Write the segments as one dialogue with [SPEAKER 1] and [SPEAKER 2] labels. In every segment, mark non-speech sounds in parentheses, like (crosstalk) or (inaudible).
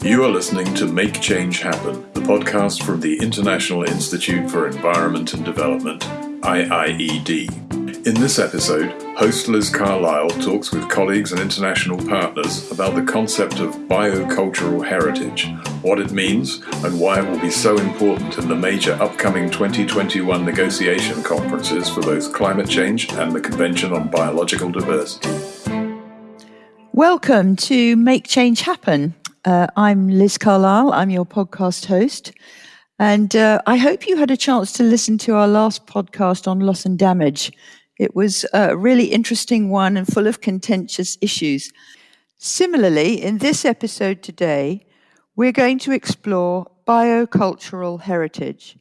[SPEAKER 1] You are listening to Make Change Happen, the podcast from the International Institute for Environment and Development, IIED. In this episode, host Liz Carlile talks with colleagues and international partners about the concept of biocultural heritage, what it means, and why it will be so important in the major upcoming 2021 negotiation conferences for both climate change and the Convention on Biological Diversity.
[SPEAKER 2] Welcome to Make Change Happen. Uh, I'm Liz Carlile. I'm your podcast host. And uh, I hope you had a chance to listen to our last podcast on loss and damage. It was a really interesting one and full of contentious issues. Similarly, in this episode today, we're going to explore biocultural heritage.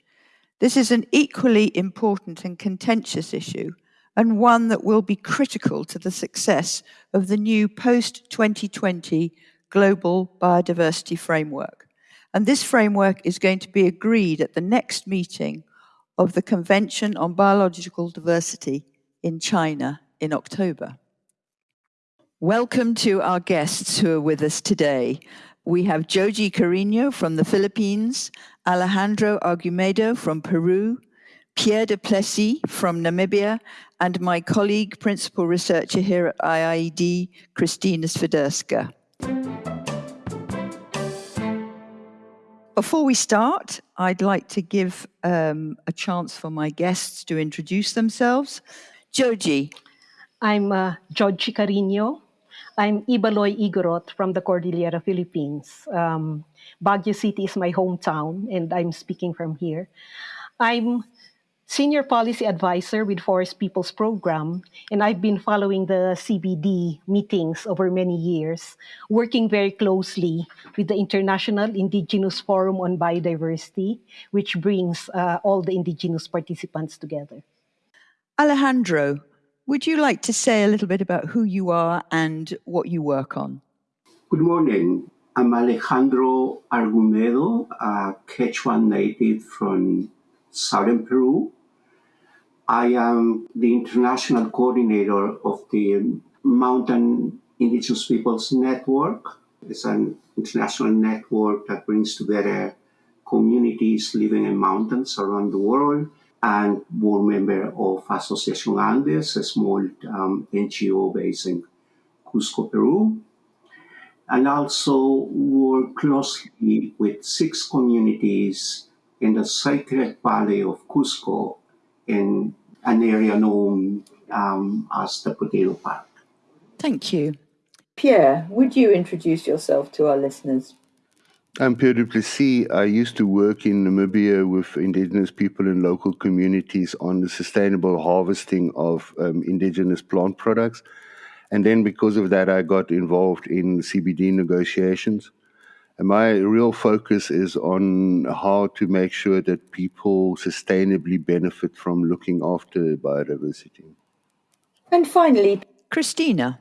[SPEAKER 2] This is an equally important and contentious issue, and one that will be critical to the success of the new post 2020 global biodiversity framework. And this framework is going to be agreed at the next meeting of the Convention on Biological Diversity in China in October. Welcome to our guests who are with us today. We have Joji Carino from the Philippines, Alejandro Argumedo from Peru, Pierre du Plessis from Namibia, and my colleague, principal researcher here at IIED, Krystyna Swiderska. Before we start, I'd like to give um, a chance for my guests to introduce themselves. Joji.
[SPEAKER 3] I'm uh, Joji Carino. I'm Ibaloy Igorot from the Cordillera, Philippines. Um, Baguio City is my hometown, and I'm speaking from here. I'm senior policy advisor with Forest Peoples Programme, and I've been following the CBD meetings over many years, working very closely with the International Indigenous Forum on Biodiversity, which brings uh, all the indigenous participants together.
[SPEAKER 2] Alejandro, would you like to say a little bit about who you are and what you work on?
[SPEAKER 4] Good morning. I'm Alejandro Argumedo, a Quechua native from southern Peru. I am the international coordinator of the Mountain Indigenous Peoples Network. It's an international network that brings together communities living in mountains around the world and board member of Association Andes, a small um, NGO based in Cusco, Peru. And also work closely with six communities in the Sacred Valley of Cusco in an area known um, as the Potato Park.
[SPEAKER 2] Thank you. Pierre, would you introduce yourself to our listeners?
[SPEAKER 5] I'm Pierre du Plessis. I used to work in Namibia with indigenous people and local communities on the sustainable harvesting of um, indigenous plant products. And then, because of that, I got involved in CBD negotiations. And my real focus is on how to make sure that people sustainably benefit from looking after biodiversity.
[SPEAKER 2] And finally, Krystyna.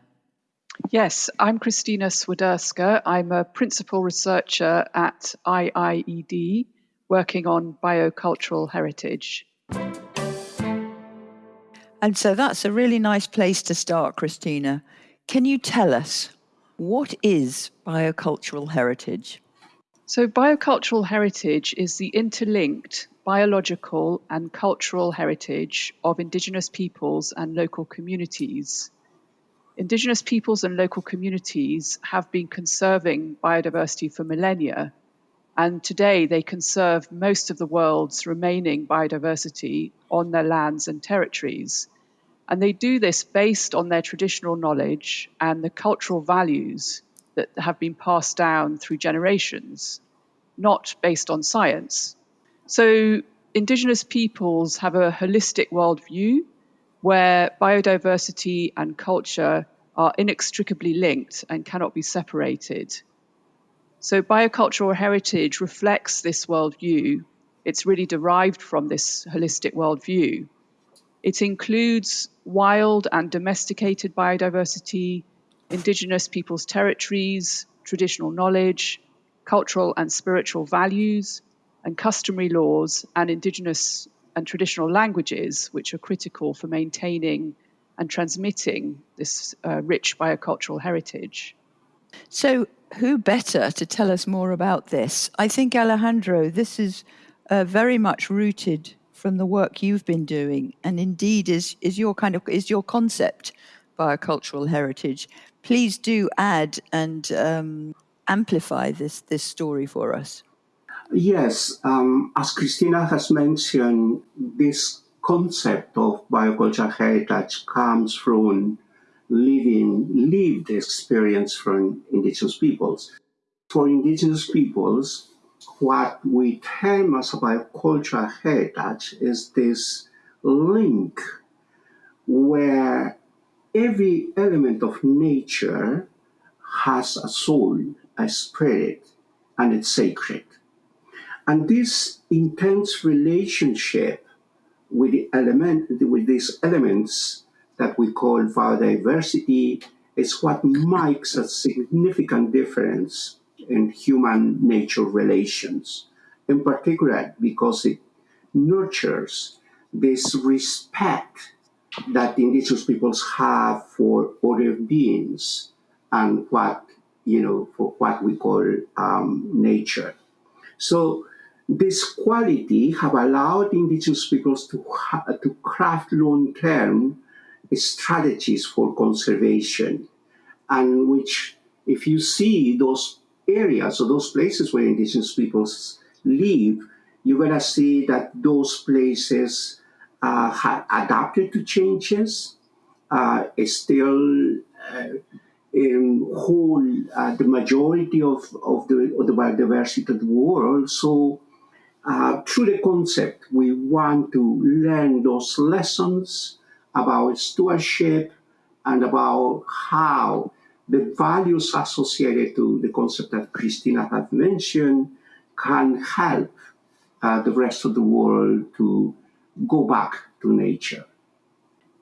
[SPEAKER 6] Yes, I'm Krystyna Swiderska. I'm a principal researcher at IIED working on biocultural heritage.
[SPEAKER 2] And so that's a really nice place to start, Krystyna. Can you tell us what is biocultural heritage?
[SPEAKER 6] So, biocultural heritage is the interlinked biological and cultural heritage of Indigenous peoples and local communities. Indigenous peoples and local communities have been conserving biodiversity for millennia, and today they conserve most of the world's remaining biodiversity on their lands and territories. And they do this based on their traditional knowledge and the cultural values that have been passed down through generations, not based on science. So, Indigenous peoples have a holistic worldview where biodiversity and culture are inextricably linked and cannot be separated. So, biocultural heritage reflects this worldview. It's really derived from this holistic worldview. It includes wild and domesticated biodiversity, indigenous peoples' territories, traditional knowledge, cultural and spiritual values, and customary laws and indigenous and traditional languages, which are critical for maintaining and transmitting this uh, rich biocultural heritage.
[SPEAKER 2] So, who better to tell us more about this? I think, Alejandro, this is uh, very much rooted from the work you've been doing, and indeed is, is your kind of is your concept biocultural heritage. Please do add and um, amplify this this story for us.
[SPEAKER 4] Yes, um, as Krystyna has mentioned, this concept of biocultural heritage comes from living lived experience from indigenous peoples. For indigenous peoples, what we term as a biocultural heritage is this link where every element of nature has a soul, a spirit, and it's sacred. And this intense relationship with the element with these elements that we call biodiversity is what makes a significant difference in human nature relations, in particular because it nurtures this respect that indigenous peoples have for other beings and what you know for what we call um, nature. So this quality have allowed indigenous peoples to, to craft long-term strategies for conservation and which if you see those areas or those places where indigenous peoples live you're going to see that those places uh, have adapted to changes. Uh, still uh, in whole uh, the majority of, of the of the biodiversity of the world. So uh, through the concept we want to learn those lessons about stewardship and about how the values associated to the concept that Krystyna had mentioned can help uh, the rest of the world to go back to nature.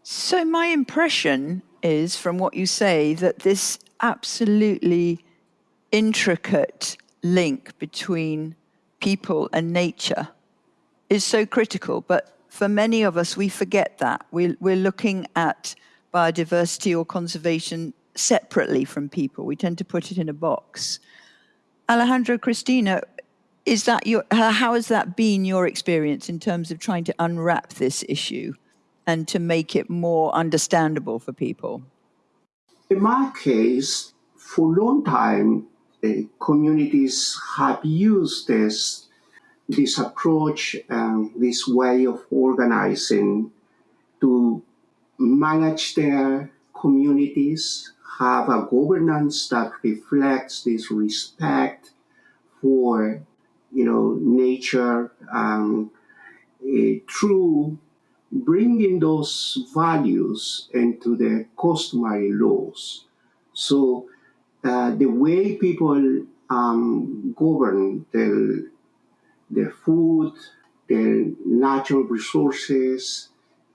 [SPEAKER 2] So, my impression is from what you say that this absolutely intricate link between people and nature is so critical, but for many of us, we forget that. We're, we're looking at biodiversity or conservation separately from people. We tend to put it in a box. Alejandro Krystyna, is that your, how has that been your experience in terms of trying to unwrap this issue and to make it more understandable for people?
[SPEAKER 4] In my case, for a long time, communities have used this this approach, um, this way of organizing to manage their communities, have a governance that reflects this respect for, you know, nature, um, uh, through bringing those values into the customary laws. So uh, the way people um, govern the their food, their natural resources,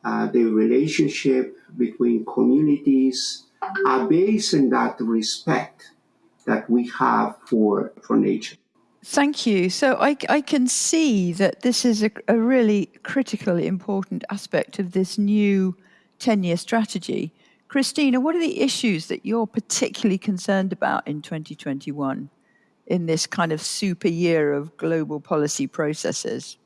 [SPEAKER 4] uh, the relationship between communities are based on that respect that we have for, for nature.
[SPEAKER 2] Thank you. So I, I can see that this is a, a really critically important aspect of this new 10 year strategy. Krystyna, what are the issues that you're particularly concerned about in 2021? in this kind of super year of global policy processes?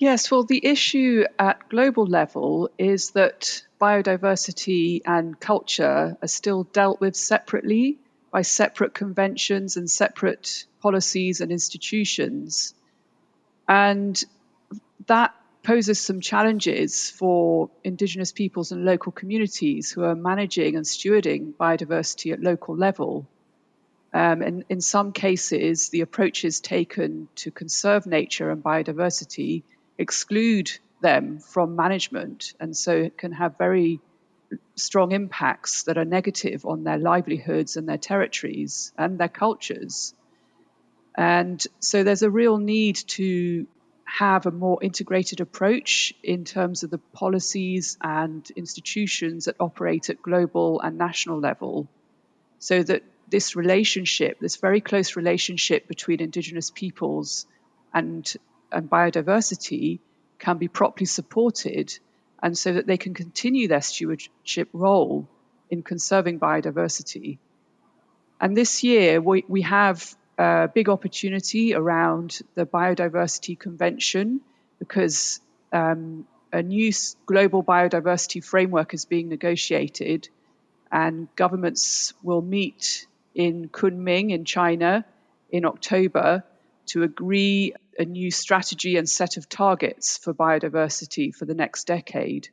[SPEAKER 6] Yes, well, the issue at global level is that biodiversity and culture are still dealt with separately by separate conventions and separate policies and institutions. And that poses some challenges for Indigenous peoples and local communities who are managing and stewarding biodiversity at local level. Um, and in some cases, the approaches taken to conserve nature and biodiversity exclude them from management, and so it can have very strong impacts that are negative on their livelihoods and their territories and their cultures. And so there's a real need to have a more integrated approach in terms of the policies and institutions that operate at global and national level so that this relationship, this very close relationship between Indigenous peoples and, and biodiversity, can be properly supported, and so that they can continue their stewardship role in conserving biodiversity. And this year, we, we have a big opportunity around the Biodiversity Convention because um, a new global biodiversity framework is being negotiated, and governments will meet in Kunming in China in October to agree a new strategy and set of targets for biodiversity for the next decade.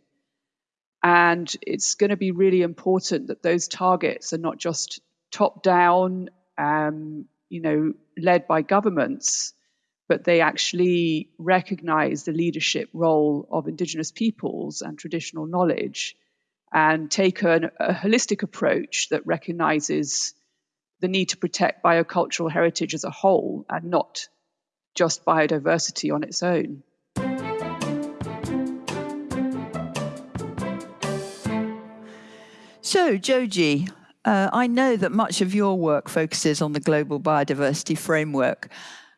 [SPEAKER 6] And it's going to be really important that those targets are not just top down, um, you know, led by governments, but they actually recognize the leadership role of Indigenous peoples and traditional knowledge and take an, a holistic approach that recognizes the need to protect biocultural heritage as a whole and not just biodiversity on its own.
[SPEAKER 2] So, Joji, uh, I know that much of your work focuses on the global biodiversity framework.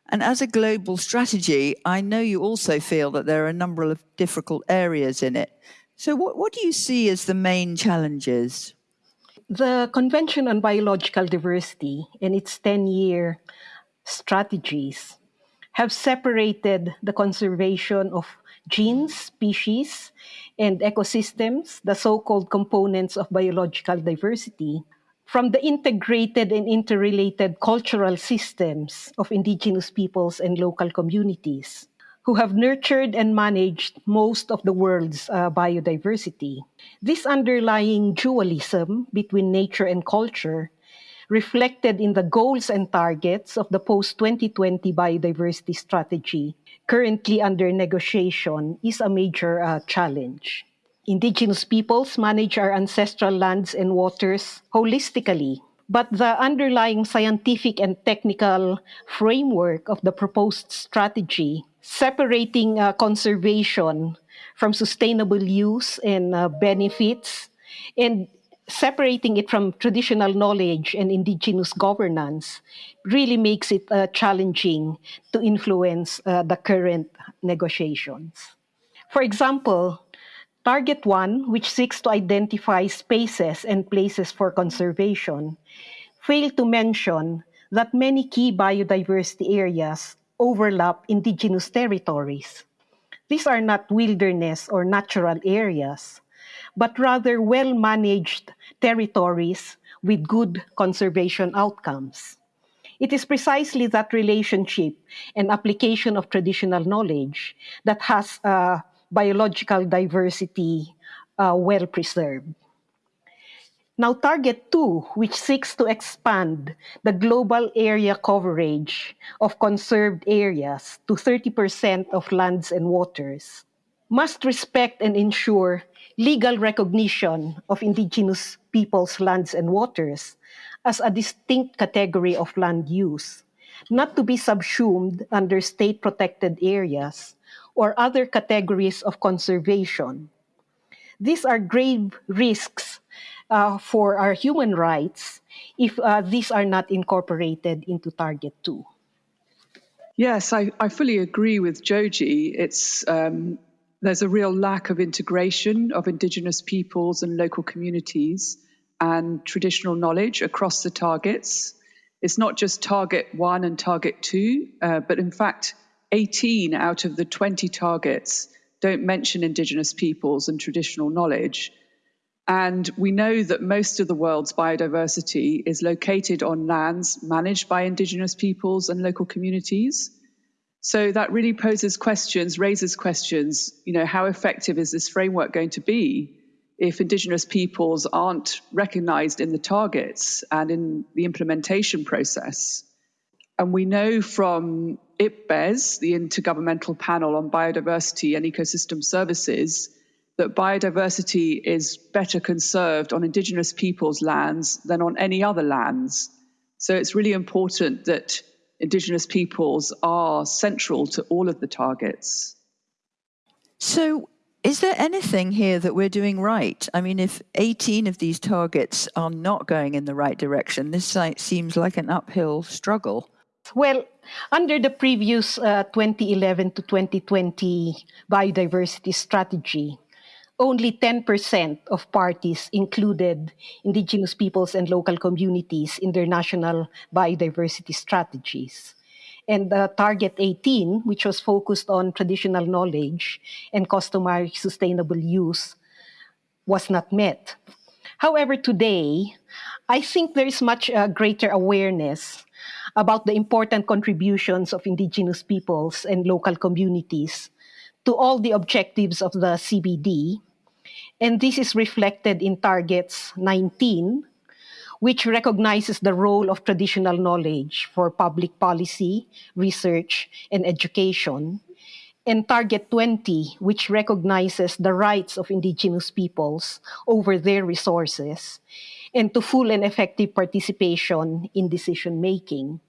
[SPEAKER 2] And as a global strategy, I know you also feel that there are a number of difficult areas in it. So, what, what do you see as the main challenges?
[SPEAKER 3] The Convention on Biological Diversity and its 10 year strategies have separated the conservation of genes, species, and ecosystems, the so called components of biological diversity, from the integrated and interrelated cultural systems of indigenous peoples and local communities who have nurtured and managed most of the world's uh, biodiversity. This underlying dualism between nature and culture reflected in the goals and targets of the post 2020 biodiversity strategy currently under negotiation is a major uh, challenge. Indigenous peoples manage our ancestral lands and waters holistically, but the underlying scientific and technical framework of the proposed strategy, separating uh, conservation from sustainable use and uh, benefits, and separating it from traditional knowledge and indigenous governance really makes it uh, challenging to influence uh, the current negotiations. For example, Target 1, which seeks to identify spaces and places for conservation, failed to mention that many key biodiversity areas overlap indigenous territories. These are not wilderness or natural areas but rather well managed territories with good conservation outcomes. It is precisely that relationship and application of traditional knowledge that has uh, biological diversity uh, well preserved. Now, Target 2, which seeks to expand the global area coverage of conserved areas to 30% of lands and waters, must respect and ensure legal recognition of indigenous peoples' lands and waters as a distinct category of land use, not to be subsumed under state protected areas or other categories of conservation. These are grave risks uh, for our human rights if uh, these are not incorporated into Target 2.
[SPEAKER 6] Yes, I, I fully agree with Joji. It's um, there's a real lack of integration of Indigenous peoples and local communities and traditional knowledge across the targets. It's not just target one and target two, uh, but in fact, 18 out of the 20 targets don't mention Indigenous peoples and traditional knowledge. And we know that most of the world's biodiversity is located on lands managed by Indigenous peoples and local communities. So that really poses questions, raises questions. You know, how effective is this framework going to be if Indigenous peoples aren't recognized in the targets and in the implementation process? And we know from IPBES, the Intergovernmental Panel on Biodiversity and Ecosystem Services, that biodiversity is better conserved on Indigenous peoples' lands than on any other lands. So it's really important that Indigenous peoples are central to all of the targets.
[SPEAKER 2] So, is there anything here that we're doing right? I mean, if 18 of these targets are not going in the right direction, this seems like an uphill struggle.
[SPEAKER 3] Well, under the previous uh, 2011 to 2020 biodiversity strategy, only 10% of parties included indigenous peoples and local communities in their national biodiversity strategies. And uh, Target 18, which was focused on traditional knowledge and customary sustainable use, was not met. However, today, I think there is much uh, greater awareness about the important contributions of indigenous peoples and local communities to all the objectives of the CBD. And this is reflected in targets 19, which recognizes the role of traditional knowledge for public policy, research, and education, and Target 20, which recognizes the rights of indigenous peoples over their resources and to full and effective participation in decision making.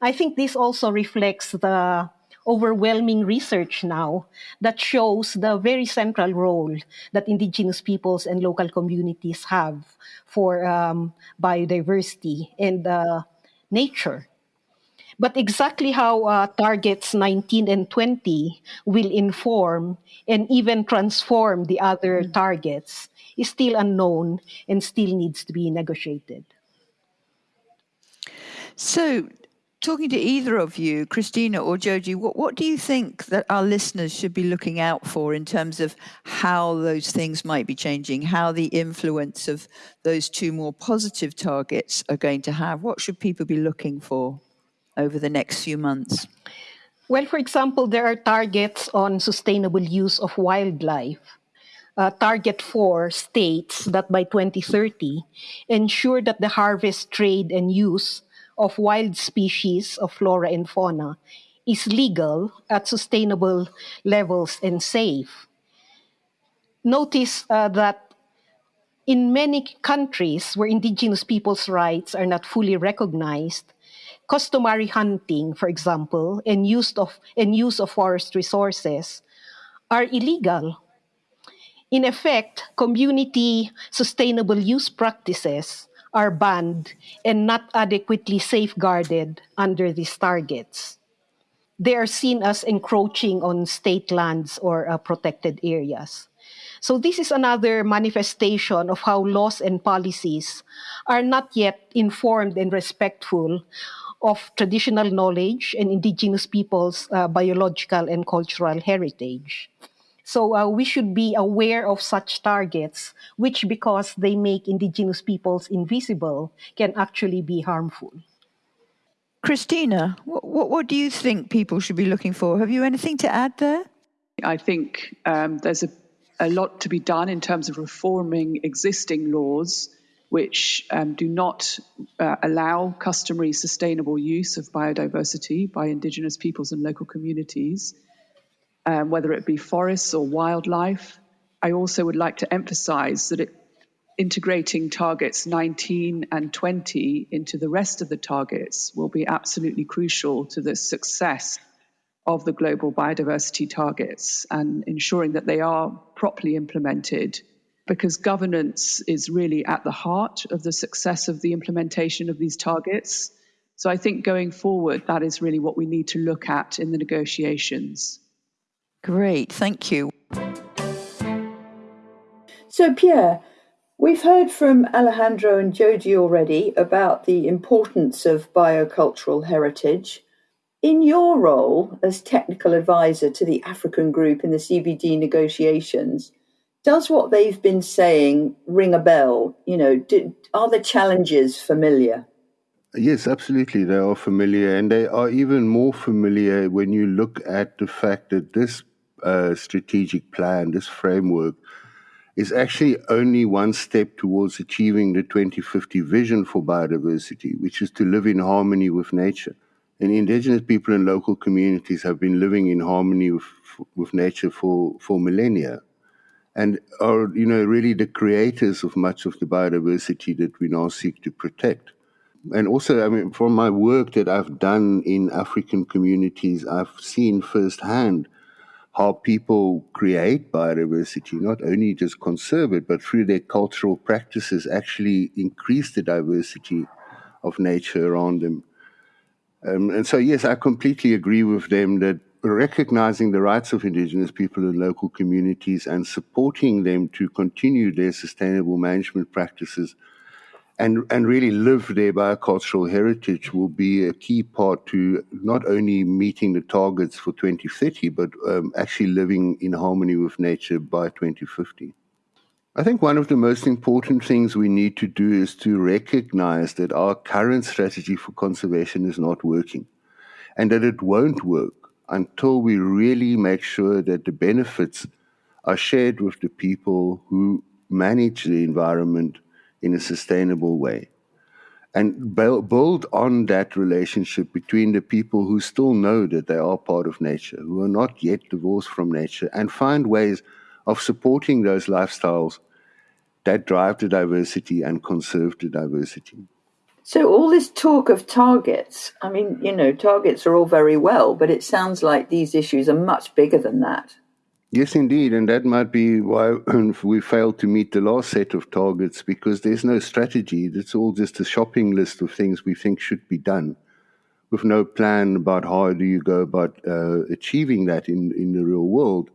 [SPEAKER 3] I think this also reflects the overwhelming research now that shows the very central role that indigenous peoples and local communities have for um, biodiversity and uh, nature. But exactly how uh, targets 19 and 20 will inform and even transform the other mm. targets is still unknown and still needs to be negotiated.
[SPEAKER 2] So, talking to either of you, Krystyna or Joji, what, what do you think that our listeners should be looking out for in terms of how those things might be changing, how the influence of those two more positive targets are going to have? What should people be looking for over the next few months?
[SPEAKER 3] Well, for example, there are targets on sustainable use of wildlife. Uh, target 4 states that by 2030, ensure that the harvest, trade, and use of wild species of flora and fauna is legal at sustainable levels and safe. Notice uh, that in many countries where indigenous people's rights are not fully recognized, customary hunting, for example, and use of, and use of forest resources are illegal. In effect, community sustainable use practices are banned and not adequately safeguarded under these targets. They are seen as encroaching on state lands or uh, protected areas. So, this is another manifestation of how laws and policies are not yet informed and respectful of traditional knowledge and indigenous peoples' uh, biological and cultural heritage. So uh, we should be aware of such targets, which, because they make indigenous peoples invisible, can actually be harmful.
[SPEAKER 2] Krystyna, what, what, what do you think people should be looking for? Have you anything to add there?
[SPEAKER 6] I think um, there's a, a lot to be done in terms of reforming existing laws which um, do not uh, allow customary sustainable use of biodiversity by Indigenous peoples and local communities um, whether it be forests or wildlife. I also would like to emphasize that it, integrating targets 19 and 20 into the rest of the targets will be absolutely crucial to the success of the global biodiversity targets and ensuring that they are properly implemented because governance is really at the heart of the success of the implementation of these targets. So I think going forward, that is really what we need to look at in the negotiations.
[SPEAKER 2] Great, thank you. So, Pierre, we've heard from Alejandro and Joji already about the importance of biocultural heritage. In your role as technical advisor to the African group in the CBD negotiations, does what they've been saying ring a bell? You know, do, are the challenges familiar?
[SPEAKER 5] Yes, absolutely. They are familiar, and they are even more familiar when you look at the fact that this uh, strategic plan, this framework, is actually only one step towards achieving the 2050 vision for biodiversity, which is to live in harmony with nature. And indigenous people and local communities have been living in harmony with, with nature for, for millennia and are, you know, really the creators of much of the biodiversity that we now seek to protect. And also, I mean, from my work that I've done in African communities, I've seen firsthand how people create biodiversity, not only just conserve it, but through their cultural practices actually increase the diversity of nature around them. Um, and so, yes, I completely agree with them that recognizing the rights of Indigenous people and local communities and supporting them to continue their sustainable management practices and, and really live their biocultural heritage will be a key part to not only meeting the targets for 2030, but um, actually living in harmony with nature by 2050. I think one of the most important things we need to do is to recognize that our current strategy for conservation is not working and that it won't work until we really make sure that the benefits are shared with the people who manage the environment in a sustainable way. And build on that relationship between the people who still know that they are part of nature, who are not yet divorced from nature, and find ways of supporting those lifestyles that drive the diversity and conserve the diversity.
[SPEAKER 2] So, all this talk of targets, I mean, you know, targets are all very well, but it sounds like these issues are much bigger than that.
[SPEAKER 5] Yes, indeed. And that might be why (clears throat) we failed to meet the last set of targets because there's no strategy. It's all just a shopping list of things we think should be done with no plan about how do you go about uh, achieving that in, in the real world.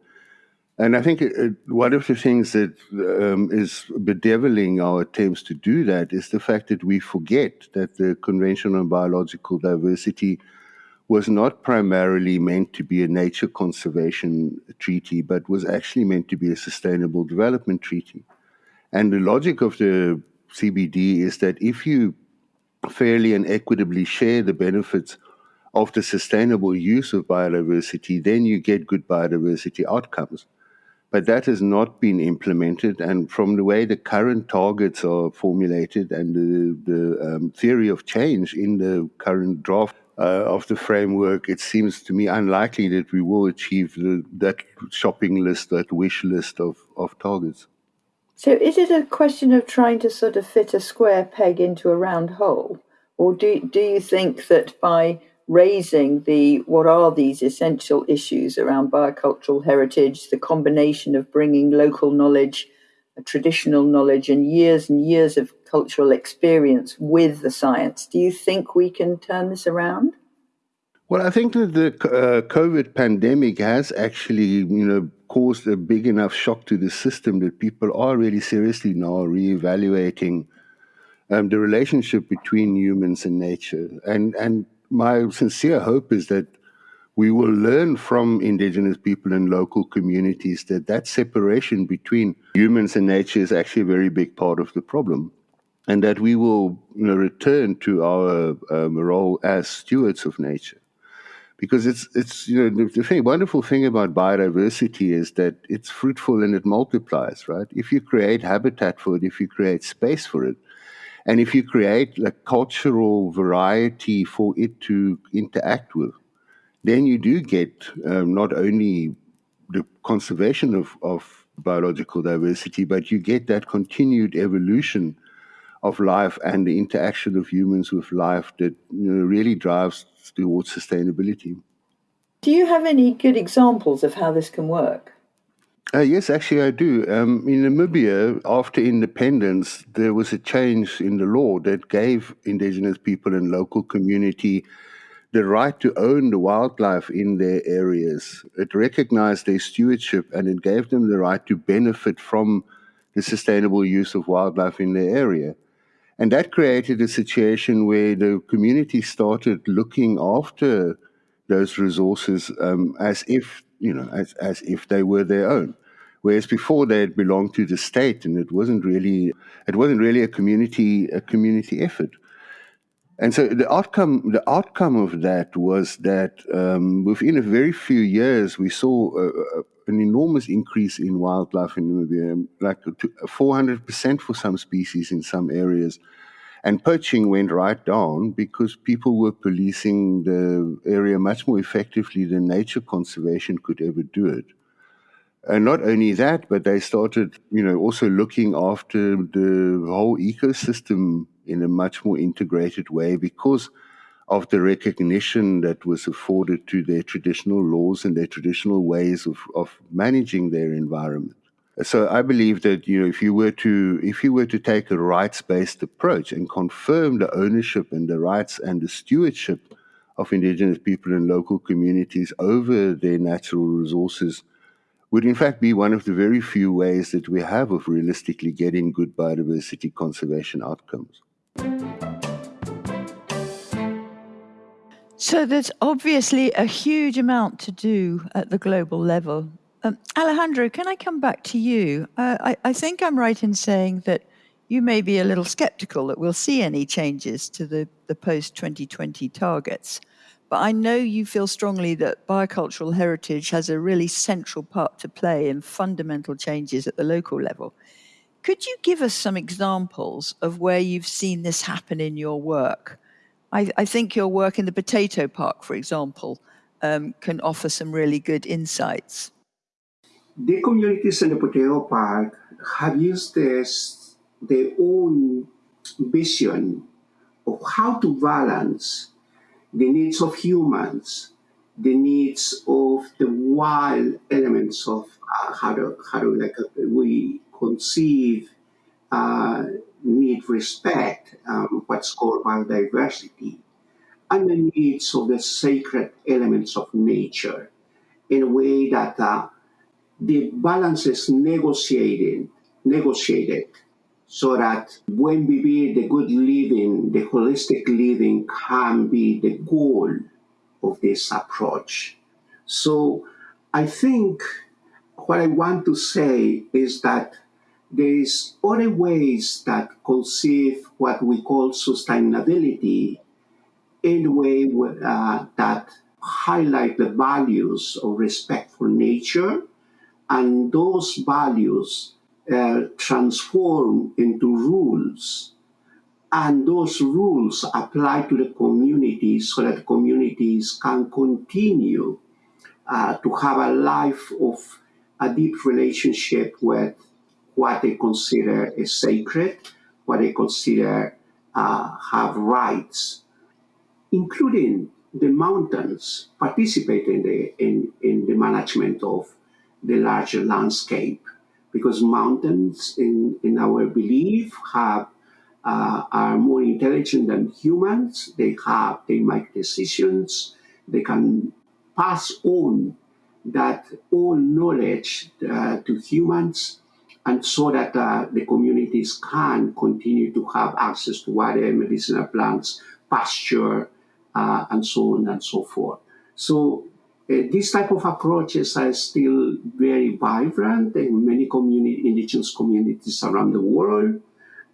[SPEAKER 5] And I think it, one of the things that um, is bedeviling our attempts to do that is the fact that we forget that the Convention on Biological Diversity was not primarily meant to be a nature conservation treaty, but was actually meant to be a sustainable development treaty. And the logic of the CBD is that if you fairly and equitably share the benefits of the sustainable use of biodiversity, then you get good biodiversity outcomes but that has not been implemented. And from the way the current targets are formulated and the, the um, theory of change in the current draft uh, of the framework, it seems to me unlikely that we will achieve the, that shopping list, that wish list of, of targets.
[SPEAKER 2] So, is it a question of trying to sort of fit a square peg into a round hole? Or do, do you think that by raising the what are these essential issues around biocultural heritage, the combination of bringing local knowledge, traditional knowledge, and years and years of cultural experience with the science. Do you think we can turn this around?
[SPEAKER 5] Well, I think that the uh, COVID pandemic has actually, you know, caused a big enough shock to the system that people are really seriously now reevaluating um, the relationship between humans and nature, and and my sincere hope is that we will learn from indigenous people and local communities that that separation between humans and nature is actually a very big part of the problem and that we will you know, return to our um, role as stewards of nature. Because it's it's you know the, thing, wonderful thing about biodiversity is that it's fruitful and it multiplies right? If you create habitat for it if you create space for it and if you create a cultural variety for it to interact with, then you do get um, not only the conservation of, of biological diversity, but you get that continued evolution of life and the interaction of humans with life that you know, really drives towards sustainability.
[SPEAKER 2] Do you have any good examples of how this can work?
[SPEAKER 5] Uh, yes, actually, I do. Um, in Namibia, after independence, there was a change in the law that gave indigenous people and local community the right to own the wildlife in their areas. It recognized their stewardship and it gave them the right to benefit from the sustainable use of wildlife in their area. And that created a situation where the community started looking after those resources um, as if you know, as, as if they were their own. Whereas before they had belonged to the state, and it wasn't really it wasn't really a community a community effort. And so the outcome the outcome of that was that um, within a very few years we saw an enormous increase in wildlife in Namibia, like four hundred percent for some species in some areas. And poaching went right down because people were policing the area much more effectively than nature conservation could ever do it. And not only that, but they started, you know, also looking after the whole ecosystem in a much more integrated way because of the recognition that was afforded to their traditional laws and their traditional ways of, of managing their environment. So I believe that you know if you were to if you were to take a rights based approach and confirm the ownership and the rights and the stewardship of indigenous people and local communities over their natural resources would in fact be one of the very few ways that we have of realistically getting good biodiversity conservation outcomes.
[SPEAKER 2] So there's obviously a huge amount to do at the global level. Um, Alejandro, can I come back to you? Uh, I, I think I'm right in saying that you may be a little skeptical that we'll see any changes to the, the post 2020 targets. But I know you feel strongly that biocultural heritage has a really central part to play in fundamental changes at the local level. Could you give us some examples of where you've seen this happen in your work? I, I think your work in the potato park, for example, um, can offer some really good insights.
[SPEAKER 4] The communities in the potato park have used this, their own vision of how to balance the needs of humans, the needs of the wild elements of uh, how to how like uh, we conceive uh, need respect, um, what's called biodiversity, and the needs of the sacred elements of nature in a way that uh, the balance is negotiated, negotiated so that when we be the good living, the holistic living can be the goal of this approach. So I think what I want to say is that there's other ways that conceive what we call sustainability in a way uh, that highlight the values of respect for nature and those values uh, transform into rules. And those rules apply to the communities so that communities can continue uh, to have a life of a deep relationship with what they consider is sacred, what they consider uh, have rights, including the mountains participate in the, in, in the management of the larger landscape because mountains in, in our belief have uh, are more intelligent than humans. They have they make decisions. They can pass on that all knowledge uh, to humans and so that uh, the communities can continue to have access to water, medicinal plants, pasture, uh, and so on and so forth. So uh, these type of approaches are still very vibrant in many community, indigenous communities around the world.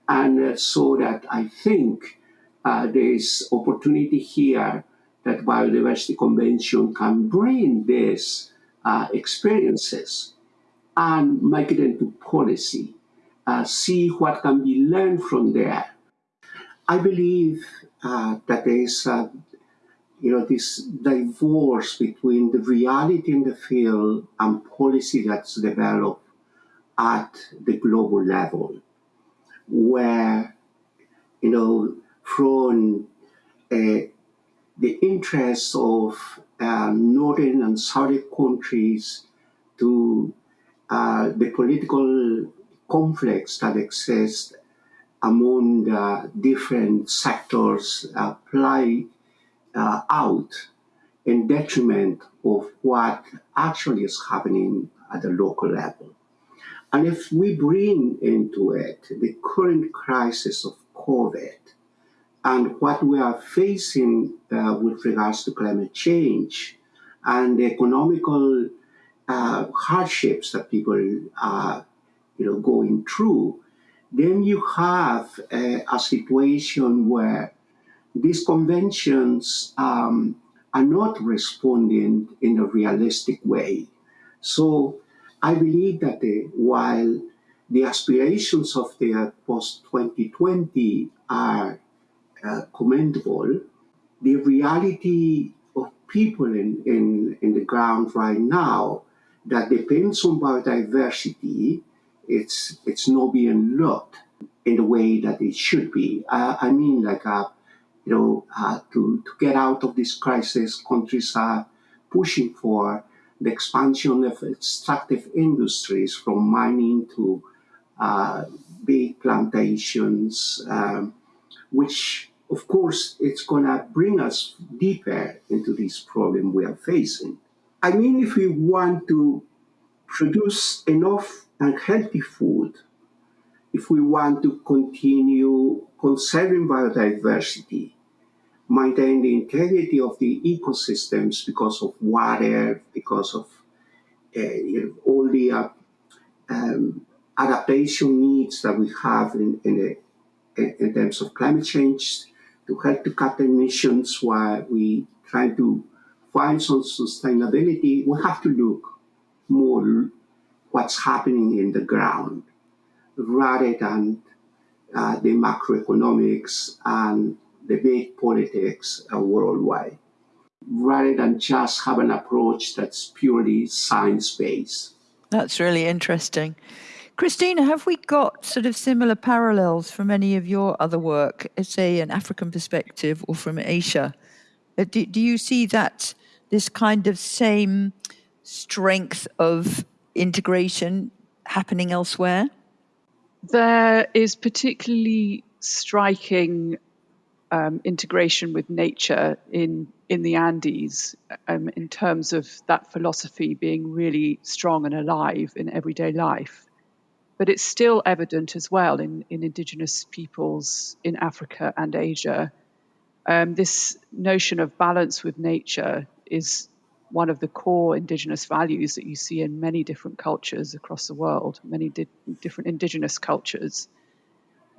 [SPEAKER 4] And uh, so that I think uh, there is opportunity here that Biodiversity Convention can bring these uh, experiences and make it into policy, uh, see what can be learned from there. I believe uh, that there is, uh, you know, this divorce between the reality in the field and policy that's developed at the global level, where, you know, from uh, the interests of uh, northern and southern countries to uh, the political conflicts that exist among the different sectors uh, play uh, out in detriment of what actually is happening at the local level. And if we bring into it the current crisis of COVID and what we are facing uh, with regards to climate change and the economical uh, hardships that people are, you know, going through, then you have a, a situation where these conventions um, are not responding in a realistic way. So I believe that the, while the aspirations of the post 2020 are uh, commendable, the reality of people in, in, in the ground right now that depends on biodiversity, it's it's not being looked in the way that it should be. I mean, like uh, you know, uh, to to get out of this crisis, countries are pushing for the expansion of extractive industries from mining to uh, big plantations, um, which of course, it's going to bring us deeper into this problem we are facing. I mean, if we want to produce enough and healthy food, if we want to continue conserving biodiversity, maintain the integrity of the ecosystems because of water, because of uh, all the uh, um, adaptation needs that we have in, in, a, in terms of climate change to help to cut emissions while we try to some sustainability, we have to look more what's happening in the ground rather than uh, the macroeconomics and the big politics uh, worldwide, rather than just have an approach that's purely science based.
[SPEAKER 2] That's really interesting. Krystyna, have we got sort of similar parallels from any of your other work, say an African perspective or from Asia? Uh, do, do you see that this kind of same strength of integration happening elsewhere?
[SPEAKER 6] There is particularly striking um, integration with nature in in the Andes um, in terms of that philosophy being really strong and alive in everyday life. But it's still evident as well in, in indigenous peoples in Africa and Asia. Um, this notion of balance with nature is one of the core indigenous values that you see in many different cultures across the world, many di- different indigenous cultures.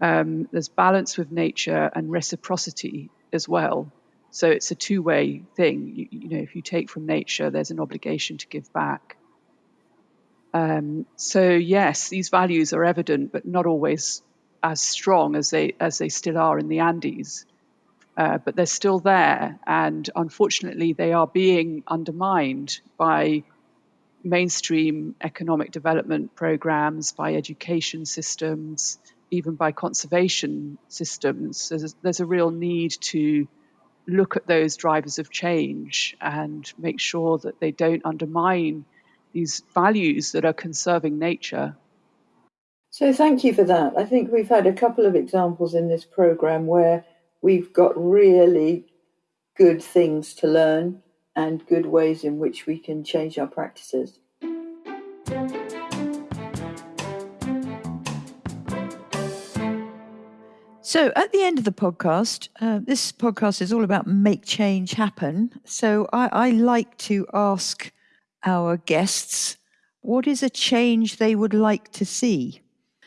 [SPEAKER 6] Um, there's balance with nature and reciprocity as well. So it's a two way thing. You, you, know, if you take from nature, there's an obligation to give back. Um, so yes, these values are evident, but not always as strong as they as they still are in the Andes uh, but they're still there. And unfortunately, they are being undermined by mainstream economic development programs, by education systems, even by conservation systems. There's, there's a real need to look at those drivers of change and make sure that they don't undermine these values that are conserving nature.
[SPEAKER 2] So, thank you for that. I think we've had a couple of examples in this program where we've got really good things to learn and good ways in which we can change our practices. So, at the end of the podcast, uh, this podcast is all about make change happen. So, I, I like to ask our guests what is a change they would like to see?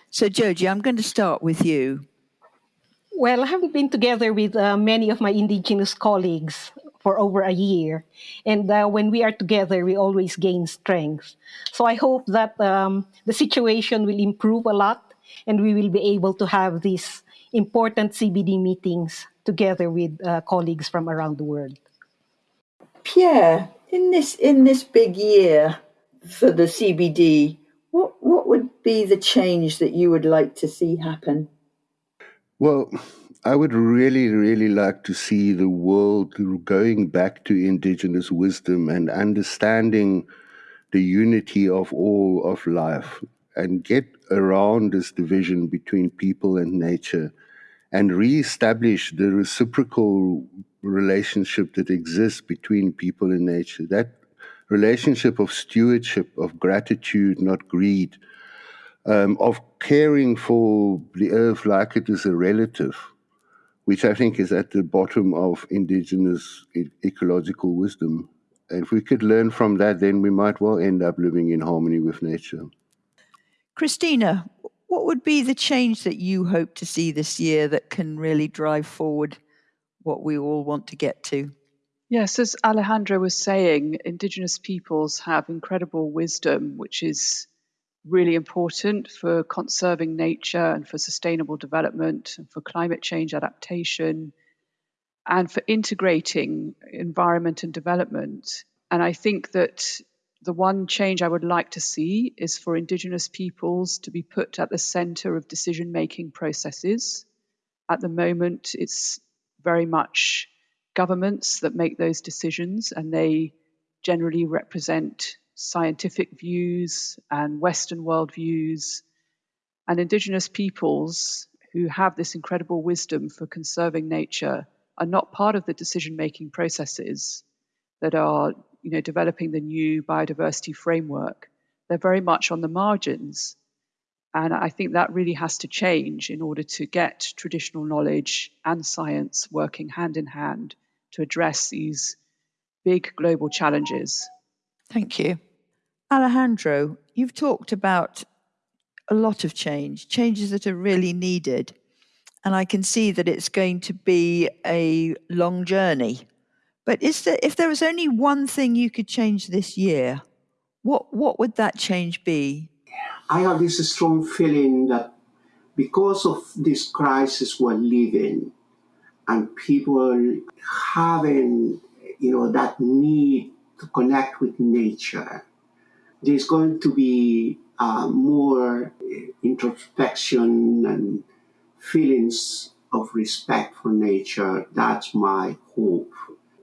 [SPEAKER 2] So, Joji, I'm going to start with you.
[SPEAKER 3] Well, I have been together with uh, many of my indigenous colleagues for over a year. And uh, when we are together, we always gain strength. So I hope that um, the situation will improve a lot and we will be able to have these important CBD meetings together with uh, colleagues from around the world.
[SPEAKER 2] Pierre, in this in this big year for the CBD, what what would be the change that you would like to see happen?
[SPEAKER 5] Well, I would really, really like to see the world going back to indigenous wisdom and understanding the unity of all of life and get around this division between people and nature and re-establish the reciprocal relationship that exists between people and nature. That relationship of stewardship, of gratitude, not greed, um, of caring for the earth like it is a relative, which I think is at the bottom of indigenous e- ecological wisdom. And if we could learn from that, then we might well end up living in harmony with nature.
[SPEAKER 2] Krystyna, what would be the change that you hope to see this year that can really drive forward what we all want to get to?
[SPEAKER 6] Yes, as Alejandro was saying, Indigenous peoples have incredible wisdom, which is really important for conserving nature and for sustainable development and for climate change adaptation and for integrating environment and development. And I think that the one change I would like to see is for Indigenous peoples to be put at the center of decision making processes. At the moment, it's very much governments that make those decisions, and they generally represent scientific views and Western world views, and Indigenous peoples who have this incredible wisdom for conserving nature are not part of the decision making processes that are you know developing the new biodiversity framework. They're very much on the margins. And i think that really has to change in order to get traditional knowledge and science working hand in hand to address these big global challenges.
[SPEAKER 2] Thank you alejandro you've talked about a lot of change changes that are really needed and I can see that it's going to be a long journey. But is there, if there was only one thing you could change this year, what what would that change be?
[SPEAKER 4] I have this strong feeling that because of this crisis we're living, and people having you know that need to connect with nature, there's going to be uh, more introspection and feelings of respect for nature. That's my hope.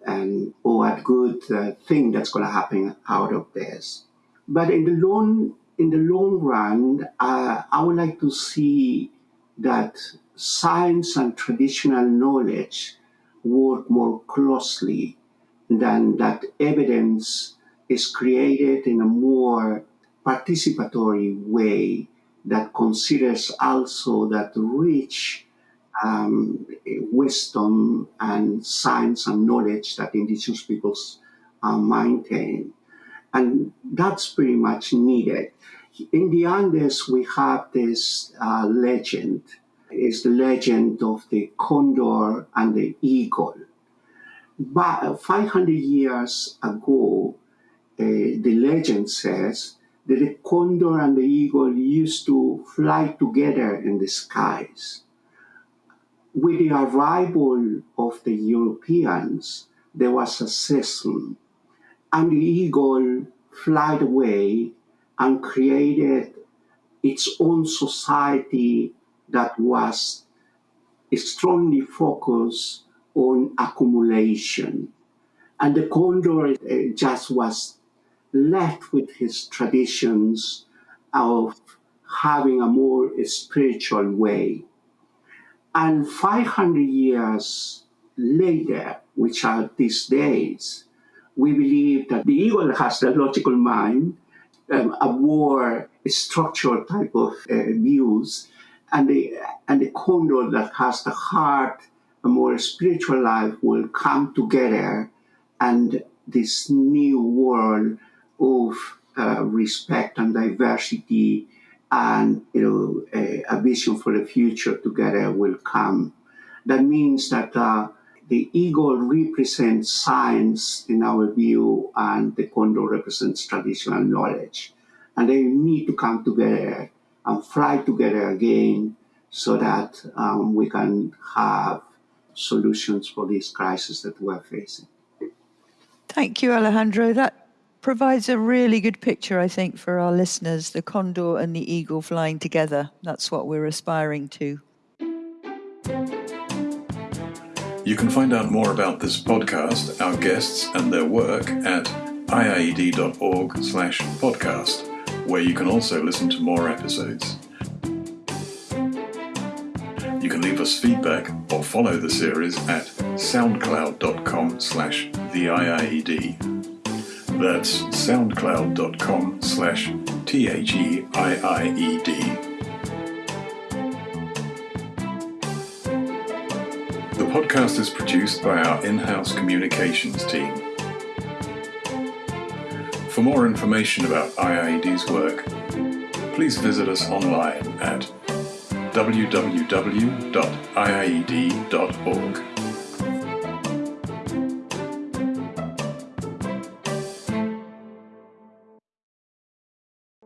[SPEAKER 4] And oh, what good uh, thing that's going to happen out of this. But in the long in the long run, uh, I would like to see that science and traditional knowledge work more closely than that evidence is created in a more participatory way that considers also that rich um, wisdom and science and knowledge that indigenous peoples uh, maintain. And that's pretty much needed. In the Andes, we have this uh, legend. It's the legend of the condor and the eagle. But 500 years ago, uh, the legend says that the condor and the eagle used to fly together in the skies. With the arrival of the Europeans, there was a schism, and the eagle flied away and created its own society that was strongly focused on accumulation. And the condor uh, just was left with his traditions of having a more spiritual way. And 500 years later, which are these days, we believe that the eagle has the logical mind, um, a more structural type of uh, views, and the, and the condor that has the heart, a more spiritual life will come together and this new world of uh, respect and diversity and you know a, a, vision for the future together will come. That means that uh, the eagle represents science in our view, and the condor represents traditional knowledge, and they need to come together and fly together again, so that um, we can have solutions for this crisis that we're facing.
[SPEAKER 2] Thank you, Alejandro. That provides a really good picture, I think, for our listeners the condor and the eagle flying together. That's what we're aspiring to.
[SPEAKER 1] You can find out more about this podcast, our guests, and their work at iied.org slash podcast, where you can also listen to more episodes. You can leave us feedback or follow the series at soundcloud.com slash the IIED. That's soundcloud.com slash T-H-E-I-I-E-D. The podcast is produced by our in-house communications team. For more information about IIED's work, please visit us online at www.iied.org.